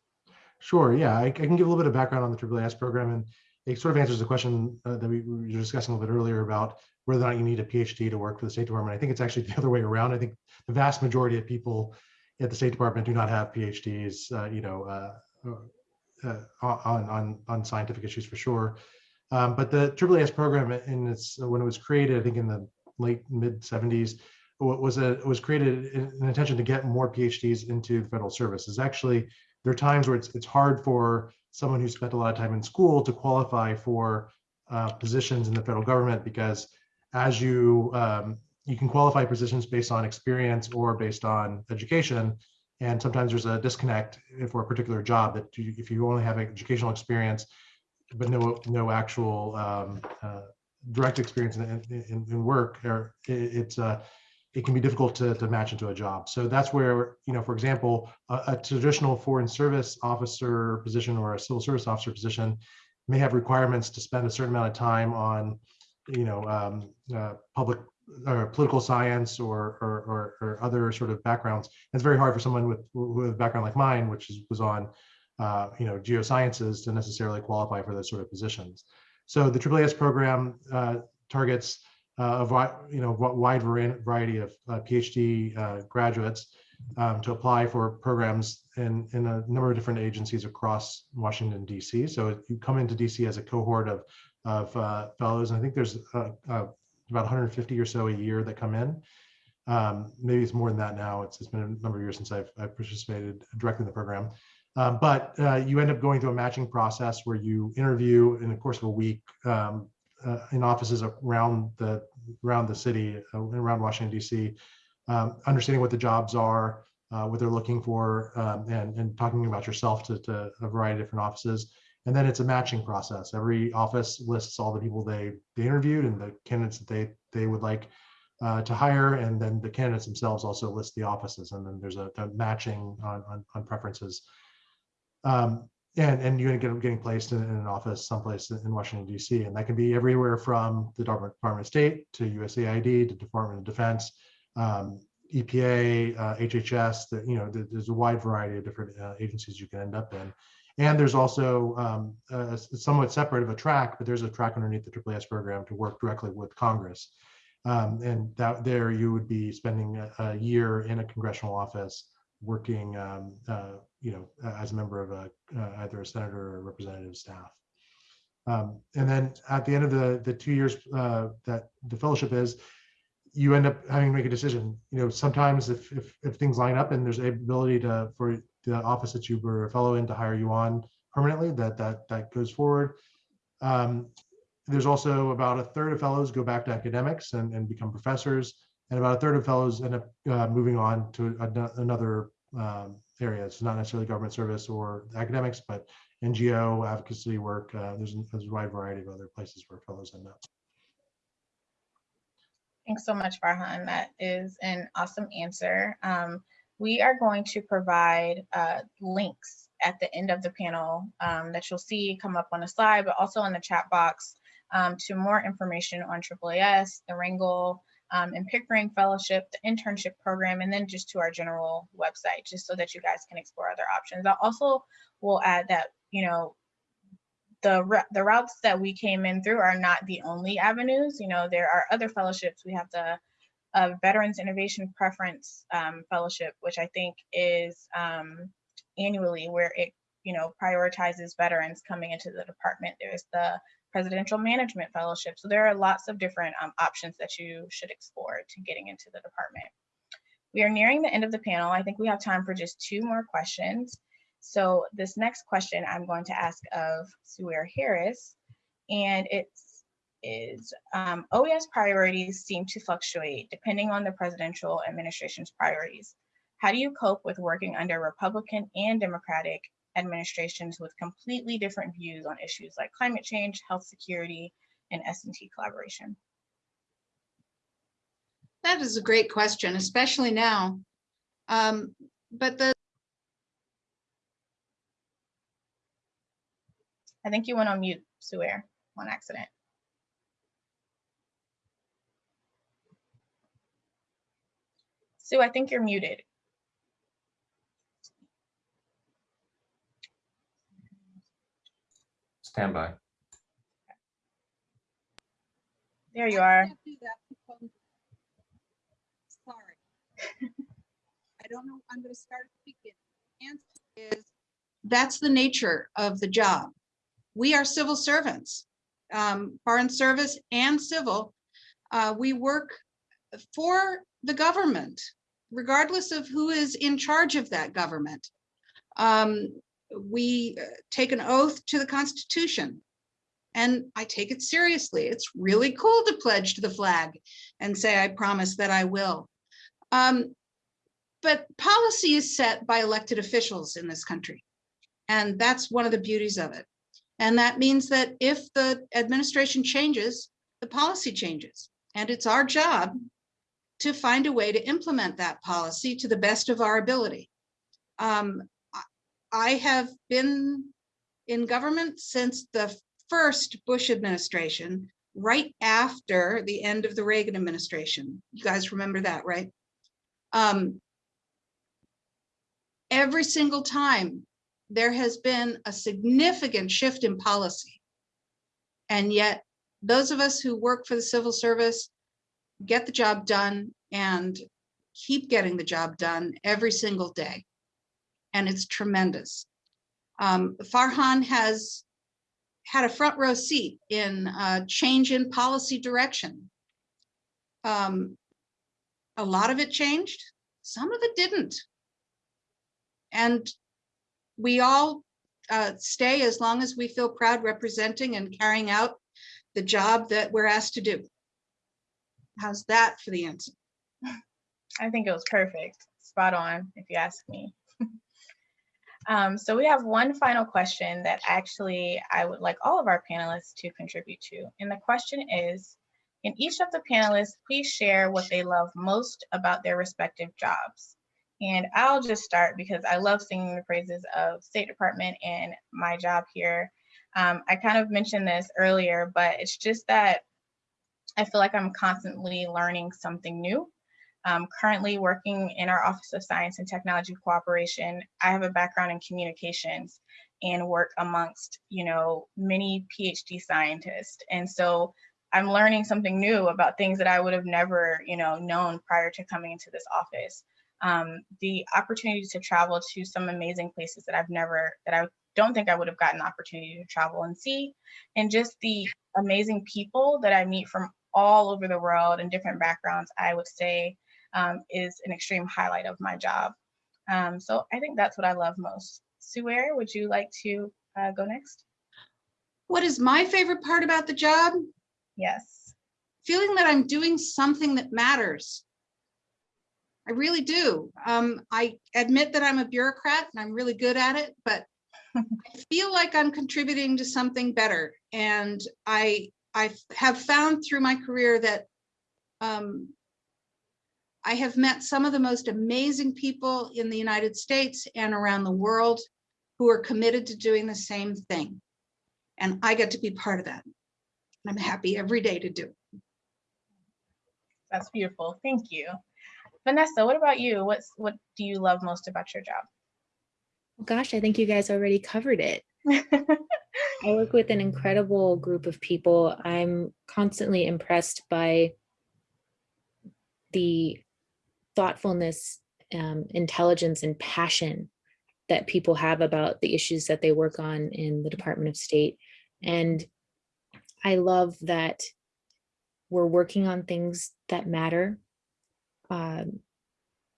D: Sure. Yeah, I, I, can give a little bit of background on the AAAS program, and it sort of answers the question uh, that we, we, were discussing a little bit earlier about whether or not you need a PhD to work for the State Department. I think it's actually the other way around. I think the vast majority of people at the State Department do not have PhDs, uh, you know, uh, uh on, on, on scientific issues for sure. Um, but the AAAS program, in its when it was created, I think in the late mid 70s, was a was created in an intention to get more PhDs into the federal service. Is actually there are times where it's, it's hard for someone who spent a lot of time in school to qualify for uh, positions in the federal government because as you um, you can qualify positions based on experience or based on education. And sometimes there's a disconnect for a particular job that you, if you only have educational experience but no no actual um, uh, direct experience in, in, in work or it, it's uh, it can be difficult to, to match into a job. So that's where, you know, for example, a, a, traditional foreign service officer position or a civil service officer position may have requirements to spend a certain amount of time on, you know, um, uh, public or political science or, or, or, or, other sort of backgrounds. And It's very hard for someone with, with a background like mine, which is, was on, uh, you know, geosciences to necessarily qualify for those sort of positions. So the AAAS program uh, targets uh, a you know wide variety of uh, PhD uh, graduates um, to apply for programs in, in a number of different agencies across Washington, D.C. So you come into D.C. as a cohort of, of uh, fellows, and I think there's uh, uh, about 150 or so a year that come in. Um, maybe it's more than that now. It's, it's been a number of years since I've, I've participated directly in the program. Um, but you end up going through a matching process where you interview in the course of a week um, uh, in offices around the around the city, uh, around Washington D.C., um, understanding what the jobs are, uh, what they're looking for, um, and, and talking about yourself to, to a variety of different offices. And then it's a matching process. Every office lists all the people they, they interviewed and the candidates that they, they would like uh, to hire. And then the candidates themselves also list the offices. And then there's a, a matching on, on, on preferences. Um, and, and you're gonna get getting placed in, an office someplace in Washington DC, and that can be everywhere from the Department of State to USAID to Department of Defense, um, EPA, uh, HHS. That you know, there- there's a wide variety of different uh, agencies you can end up in. And there's also um, a somewhat separate of a track, but there's a track underneath the AAAS program to work directly with Congress. Um, and that there you would be spending a, a year in a congressional office working, um, uh, you know, as a member of a, uh, either a senator or representative staff. Um, and then at the end of the, the two years uh, that the fellowship is, you end up having to make a decision. You know, sometimes if, if, if things line up and there's a ability to, for the office that you were a fellow in to hire you on permanently, that, that, that goes forward. Um, there's also about a third of fellows go back to academics and, and become professors. And about a third of fellows end up uh, moving on to ano- another um, area. It's not necessarily government service or academics, but NGO advocacy work. Uh, there's, there's a wide variety of other places where fellows end up.
A: Thanks so much, Farhan. That is an awesome answer. Um, we are going to provide uh, links at the end of the panel um, that you'll see come up on the slide, but also in the chat box um, to more information on AAAS, the Rangel, um, and Pickering Fellowship, the internship program, and then just to our general website, just so that you guys can explore other options. I also will add that, you know, the, the routes that we came in through are not the only avenues. You know, there are other fellowships. We have the uh, Veterans Innovation Preference um, Fellowship, which I think is um, annually where it, you know, prioritizes veterans coming into the department. There's the Presidential Management Fellowship. So there are lots of different um, options that you should explore to getting into the department. We are nearing the end of the panel. I think we have time for just two more questions. So this next question I'm going to ask of Suair Harris, and it's is um, OES priorities seem to fluctuate depending on the presidential administration's priorities. How do you cope with working under Republican and Democratic administrations with completely different views on issues like climate change, health security, and S&T collaboration?
E: That is a great question, especially now. Um, But the,
A: I think you went on mute, Suair, on accident. Sue, I think you're muted.
F: Stand by.
A: There you are.
E: Sorry. I don't know, I'm gonna start speaking. Answer is, That's the nature of the job. We are civil servants, um, foreign service and civil. Uh, we work for the government, regardless of who is in charge of that government. Um, we uh, take an oath to the Constitution. And I take it seriously. It's really cool to pledge to the flag and say, I promise that I will. Um, but policy is set by elected officials in this country. And that's one of the beauties of it. And that means that if the administration changes, the policy changes. And it's our job to find a way to implement that policy to the best of our ability. Um, I- have been in government since the first Bush administration, right after the end of the Reagan administration. You guys remember that, right? Um, every single time, there has been a significant shift in policy. And yet, those of us who work for the civil service get the job done and keep getting the job done every single day. And it's tremendous. Um, Farhan has had a front row seat in uh, change in policy direction. Um, a lot of it changed, some of it didn't. And we all uh, stay as long as we feel proud representing and carrying out the job that we're asked to do. How's that for the answer?
A: I think it was perfect. spot on, if you ask me. Um, so we have one final question that actually I would like all of our panelists to contribute to. And the question is, can each of the panelists please share what they love most about their respective jobs? And I'll just start because I love singing the praises of State Department and my job here. Um, I kind of mentioned this earlier, but it's just that I feel like I'm constantly learning something new. Um, currently working in our Office of Science and Technology Cooperation, I have a background in communications and work amongst, you know, many PhD scientists. And so I'm learning something new about things that I would have never, you know, known prior to coming into this office. Um, the opportunity to travel to some amazing places that I've never, that I don't think I would have gotten the opportunity to travel and see, and just the amazing people that I meet from all over the world and different backgrounds, I would say um, is an extreme highlight of my job. Um, so I think that's what I love most. Suer, would you like to uh, go next?
E: What is my favorite part about the job?
A: Yes.
E: Feeling that I'm doing something that matters. I really do. Um, I admit that I'm a bureaucrat and I'm really good at it, but I feel like I'm contributing to something better. And I I have found through my career that um, I have met some of the most amazing people in the United States and around the world who are committed to doing the same thing. And I get to be part of that. I'm happy every day to do it.
A: That's beautiful. Thank you. Vanessa, what about you? What's what do you love most about your job?
C: Oh, gosh, I think you guys already covered it. I work with an incredible group of people. I'm constantly impressed by the thoughtfulness, um, intelligence, and passion that people have about the issues that they work on in the Department of State. And I love that we're working on things that matter. Um,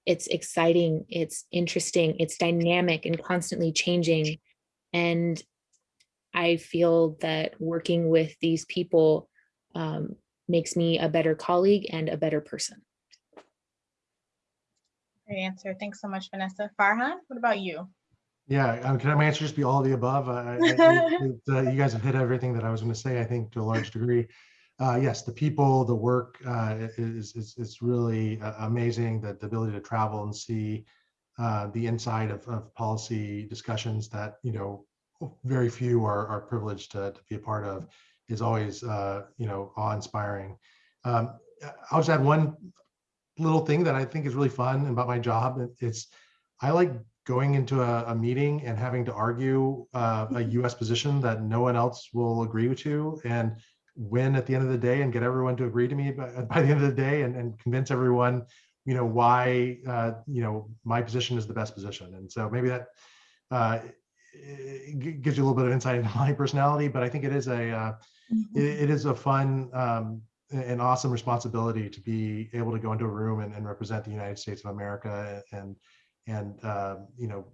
C: it's exciting, it's interesting, it's dynamic and constantly changing. And I feel that working with these people um, makes me a better colleague and a better person.
A: Great answer. Thanks so much, Vanessa. Farhan, what about you?
D: Yeah, um, can my answer just be all of the above? I, I, it, uh, you guys have hit everything that I was going to say, I think, to a large degree. Uh, yes, the people, the work uh, is, is, is really uh, amazing. That the ability to travel and see uh, the inside of, of policy discussions that, you know, very few are, are privileged to, to be a part of is always, uh, you know, awe-inspiring. Um, I'll just add one little thing that I think is really fun about my job. It's, I like going into a, a meeting and having to argue uh, a US position that no one else will agree to and win at the end of the day and get everyone to agree to me by, by the end of the day and, and convince everyone, you know, why, uh, you know, my position is the best position. And so maybe that uh, gives you a little bit of insight into my personality, but I think it is a, uh, mm -hmm. it, it is a fun um, an awesome responsibility to be able to go into a room and, and represent the United States of America and and uh, you know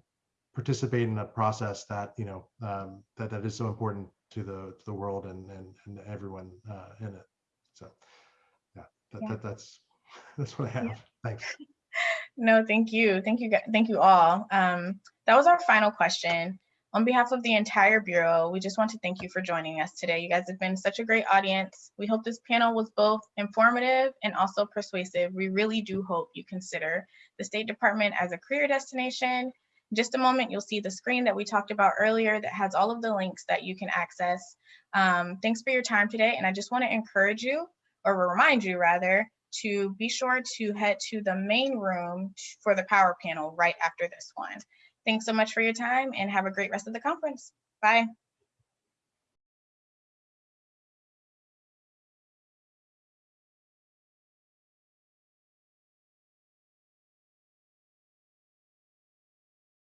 D: participate in a process that you know um, that that is so important to the to the world and and, and everyone uh, in it. So yeah, that, yeah. that that's that's what I have. Yeah. Thanks.
A: No, thank you, thank you, thank you all. Um, that was our final question. On behalf of the entire Bureau, we just want to thank you for joining us today. You guys have been such a great audience. We hope this panel was both informative and also persuasive. We really do hope you consider the State Department as a career destination. In just a moment, you'll see the screen that we talked about earlier that has all of the links that you can access. Um, thanks for your time today. And I just want to encourage you, or remind you rather, to be sure to head to the main room for the power panel right after this one. Thanks so much for your time and have a great rest of the conference. Bye.